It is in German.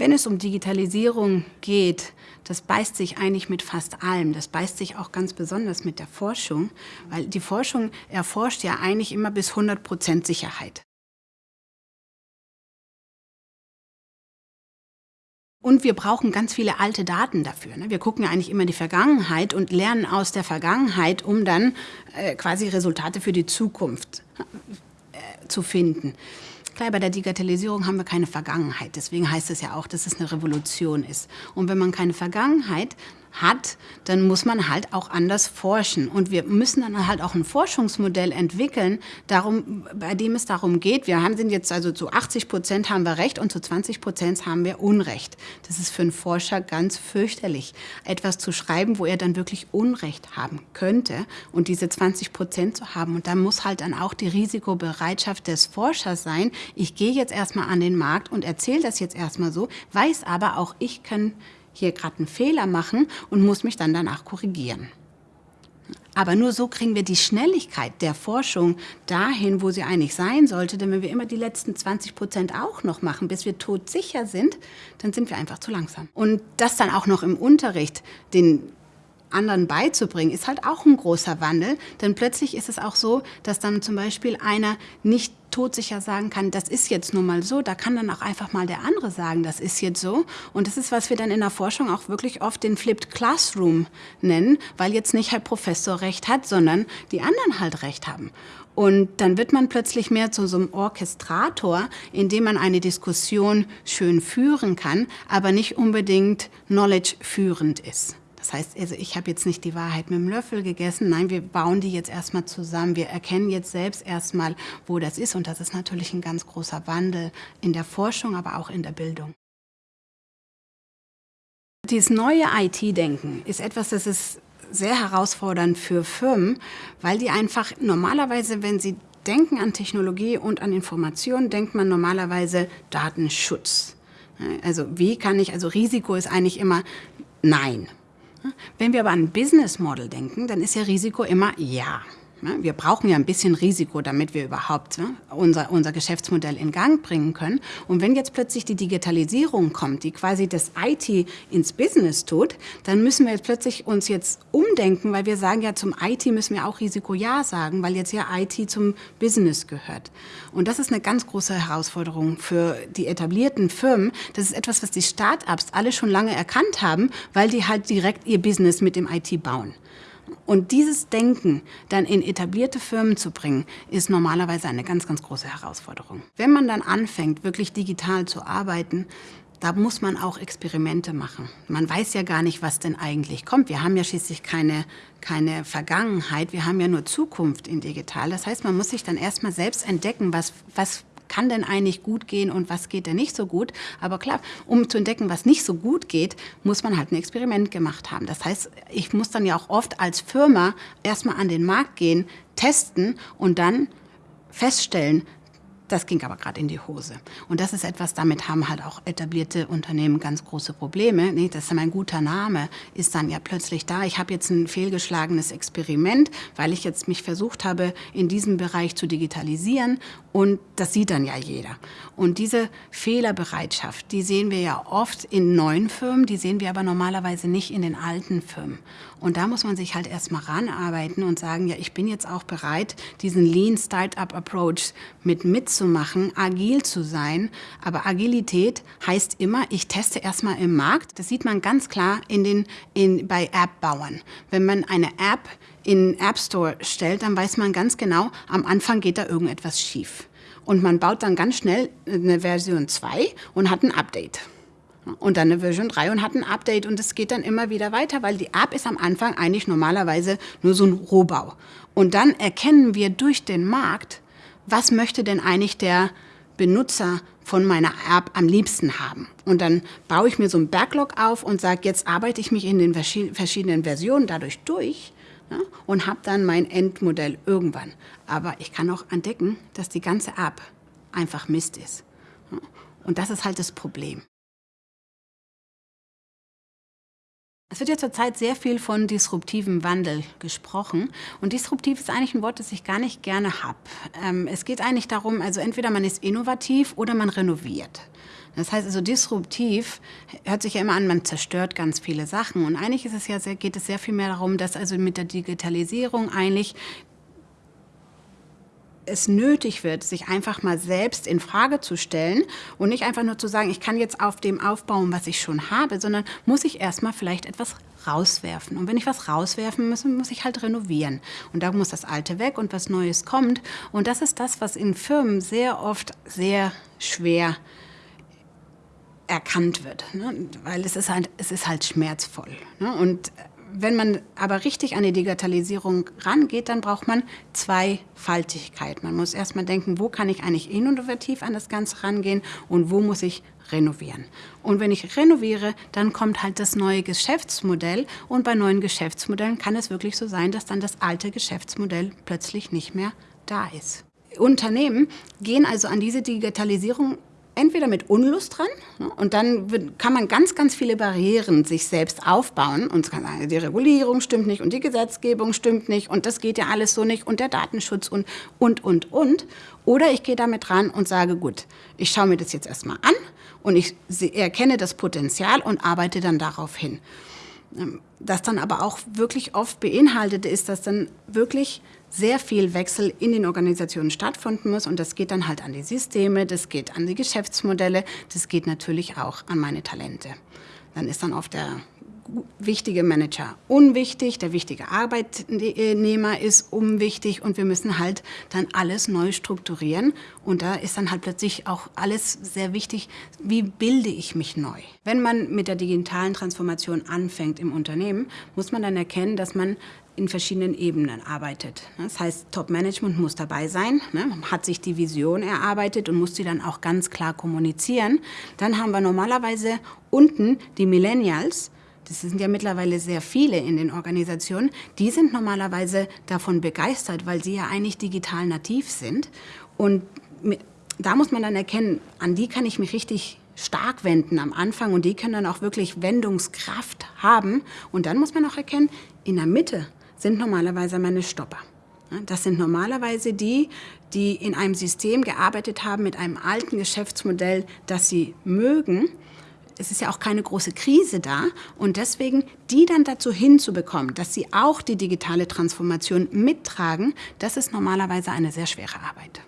Wenn es um Digitalisierung geht, das beißt sich eigentlich mit fast allem. Das beißt sich auch ganz besonders mit der Forschung, weil die Forschung erforscht ja eigentlich immer bis 100 Prozent Sicherheit. Und wir brauchen ganz viele alte Daten dafür. Ne? Wir gucken ja eigentlich immer die Vergangenheit und lernen aus der Vergangenheit, um dann äh, quasi Resultate für die Zukunft äh, zu finden. Klar, bei der Digitalisierung haben wir keine Vergangenheit. Deswegen heißt es ja auch, dass es eine Revolution ist. Und wenn man keine Vergangenheit hat, dann muss man halt auch anders forschen. Und wir müssen dann halt auch ein Forschungsmodell entwickeln, darum, bei dem es darum geht, wir haben sind jetzt also zu 80 Prozent haben wir Recht und zu 20 Prozent haben wir Unrecht. Das ist für einen Forscher ganz fürchterlich, etwas zu schreiben, wo er dann wirklich Unrecht haben könnte und diese 20 Prozent zu haben. Und da muss halt dann auch die Risikobereitschaft des Forschers sein. Ich gehe jetzt erstmal an den Markt und erzähle das jetzt erstmal so, weiß aber auch, ich kann hier gerade einen Fehler machen und muss mich dann danach korrigieren. Aber nur so kriegen wir die Schnelligkeit der Forschung dahin, wo sie eigentlich sein sollte. Denn wenn wir immer die letzten 20 Prozent auch noch machen, bis wir todsicher sind, dann sind wir einfach zu langsam. Und das dann auch noch im Unterricht, den anderen beizubringen, ist halt auch ein großer Wandel. Denn plötzlich ist es auch so, dass dann zum Beispiel einer nicht todsicher sagen kann, das ist jetzt nun mal so, da kann dann auch einfach mal der andere sagen, das ist jetzt so. Und das ist, was wir dann in der Forschung auch wirklich oft den Flipped Classroom nennen, weil jetzt nicht Herr Professor recht hat, sondern die anderen halt recht haben. Und dann wird man plötzlich mehr zu so einem Orchestrator, in dem man eine Diskussion schön führen kann, aber nicht unbedingt knowledge führend ist. Das heißt, also ich habe jetzt nicht die Wahrheit mit dem Löffel gegessen. Nein, wir bauen die jetzt erstmal zusammen. Wir erkennen jetzt selbst erstmal, wo das ist. Und das ist natürlich ein ganz großer Wandel in der Forschung, aber auch in der Bildung. Dieses neue IT-Denken ist etwas, das ist sehr herausfordernd für Firmen, weil die einfach normalerweise, wenn sie denken an Technologie und an Information, denkt man normalerweise Datenschutz. Also wie kann ich, also Risiko ist eigentlich immer Nein. Wenn wir aber an Business Model denken, dann ist ja Risiko immer ja. Wir brauchen ja ein bisschen Risiko, damit wir überhaupt unser, unser Geschäftsmodell in Gang bringen können. Und wenn jetzt plötzlich die Digitalisierung kommt, die quasi das IT ins Business tut, dann müssen wir jetzt plötzlich uns jetzt umdenken, weil wir sagen ja, zum IT müssen wir auch Risiko Ja sagen, weil jetzt ja IT zum Business gehört. Und das ist eine ganz große Herausforderung für die etablierten Firmen. Das ist etwas, was die Start-ups alle schon lange erkannt haben, weil die halt direkt ihr Business mit dem IT bauen. Und dieses Denken dann in etablierte Firmen zu bringen, ist normalerweise eine ganz, ganz große Herausforderung. Wenn man dann anfängt, wirklich digital zu arbeiten, da muss man auch Experimente machen. Man weiß ja gar nicht, was denn eigentlich kommt. Wir haben ja schließlich keine, keine Vergangenheit, wir haben ja nur Zukunft in digital. Das heißt, man muss sich dann erstmal selbst entdecken, was, was kann denn eigentlich gut gehen und was geht denn nicht so gut. Aber klar, um zu entdecken, was nicht so gut geht, muss man halt ein Experiment gemacht haben. Das heißt, ich muss dann ja auch oft als Firma erstmal an den Markt gehen, testen und dann feststellen, das ging aber gerade in die Hose. Und das ist etwas, damit haben halt auch etablierte Unternehmen ganz große Probleme. Nee, das ist mein guter Name, ist dann ja plötzlich da. Ich habe jetzt ein fehlgeschlagenes Experiment, weil ich jetzt mich versucht habe, in diesem Bereich zu digitalisieren. Und das sieht dann ja jeder. Und diese Fehlerbereitschaft, die sehen wir ja oft in neuen Firmen, die sehen wir aber normalerweise nicht in den alten Firmen. Und da muss man sich halt erstmal ranarbeiten und sagen, ja, ich bin jetzt auch bereit, diesen Lean Startup Approach mit mitzumachen, agil zu sein. Aber Agilität heißt immer, ich teste erstmal im Markt. Das sieht man ganz klar in den, in, bei App-Bauern. Wenn man eine App in App Store stellt, dann weiß man ganz genau, am Anfang geht da irgendetwas schief. Und man baut dann ganz schnell eine Version 2 und hat ein Update und dann eine Version 3 und hat ein Update und es geht dann immer wieder weiter, weil die App ist am Anfang eigentlich normalerweise nur so ein Rohbau. Und dann erkennen wir durch den Markt, was möchte denn eigentlich der Benutzer von meiner App am liebsten haben. Und dann baue ich mir so ein Backlog auf und sage, jetzt arbeite ich mich in den verschiedenen Versionen dadurch durch ja, und habe dann mein Endmodell irgendwann. Aber ich kann auch entdecken, dass die ganze App einfach Mist ist. Und das ist halt das Problem. Es wird ja zurzeit sehr viel von disruptivem Wandel gesprochen. Und disruptiv ist eigentlich ein Wort, das ich gar nicht gerne habe. Ähm, es geht eigentlich darum, also entweder man ist innovativ oder man renoviert. Das heißt also disruptiv hört sich ja immer an, man zerstört ganz viele Sachen. Und eigentlich ist es ja sehr, geht es sehr viel mehr darum, dass also mit der Digitalisierung eigentlich es nötig wird, sich einfach mal selbst in Frage zu stellen und nicht einfach nur zu sagen, ich kann jetzt auf dem aufbauen, was ich schon habe, sondern muss ich erstmal vielleicht etwas rauswerfen. Und wenn ich was rauswerfen muss, muss ich halt renovieren. Und da muss das Alte weg und was Neues kommt. Und das ist das, was in Firmen sehr oft sehr schwer erkannt wird, ne? weil es ist halt, es ist halt schmerzvoll. Ne? Und wenn man aber richtig an die Digitalisierung rangeht, dann braucht man Zweifaltigkeit. Man muss erstmal denken, wo kann ich eigentlich innovativ an das Ganze rangehen und wo muss ich renovieren. Und wenn ich renoviere, dann kommt halt das neue Geschäftsmodell und bei neuen Geschäftsmodellen kann es wirklich so sein, dass dann das alte Geschäftsmodell plötzlich nicht mehr da ist. Unternehmen gehen also an diese Digitalisierung entweder mit Unlust dran ne, und dann kann man ganz, ganz viele Barrieren sich selbst aufbauen und kann sagen, die Regulierung stimmt nicht und die Gesetzgebung stimmt nicht und das geht ja alles so nicht und der Datenschutz und, und, und, und. Oder ich gehe damit ran und sage, gut, ich schaue mir das jetzt erstmal an und ich erkenne das Potenzial und arbeite dann darauf hin. Ähm, das dann aber auch wirklich oft beinhaltet ist, dass dann wirklich sehr viel Wechsel in den Organisationen stattfinden muss. Und das geht dann halt an die Systeme, das geht an die Geschäftsmodelle, das geht natürlich auch an meine Talente. Dann ist dann oft der wichtige Manager unwichtig, der wichtige Arbeitnehmer ist unwichtig und wir müssen halt dann alles neu strukturieren. Und da ist dann halt plötzlich auch alles sehr wichtig, wie bilde ich mich neu. Wenn man mit der digitalen Transformation anfängt im Unternehmen, muss man dann erkennen, dass man in verschiedenen Ebenen arbeitet. Das heißt, Top-Management muss dabei sein, ne, hat sich die Vision erarbeitet und muss sie dann auch ganz klar kommunizieren. Dann haben wir normalerweise unten die Millennials, das sind ja mittlerweile sehr viele in den Organisationen, die sind normalerweise davon begeistert, weil sie ja eigentlich digital nativ sind. Und da muss man dann erkennen, an die kann ich mich richtig stark wenden am Anfang und die können dann auch wirklich Wendungskraft haben. Und dann muss man auch erkennen, in der Mitte sind normalerweise meine Stopper. Das sind normalerweise die, die in einem System gearbeitet haben mit einem alten Geschäftsmodell, das sie mögen es ist ja auch keine große Krise da und deswegen die dann dazu hinzubekommen, dass sie auch die digitale Transformation mittragen, das ist normalerweise eine sehr schwere Arbeit.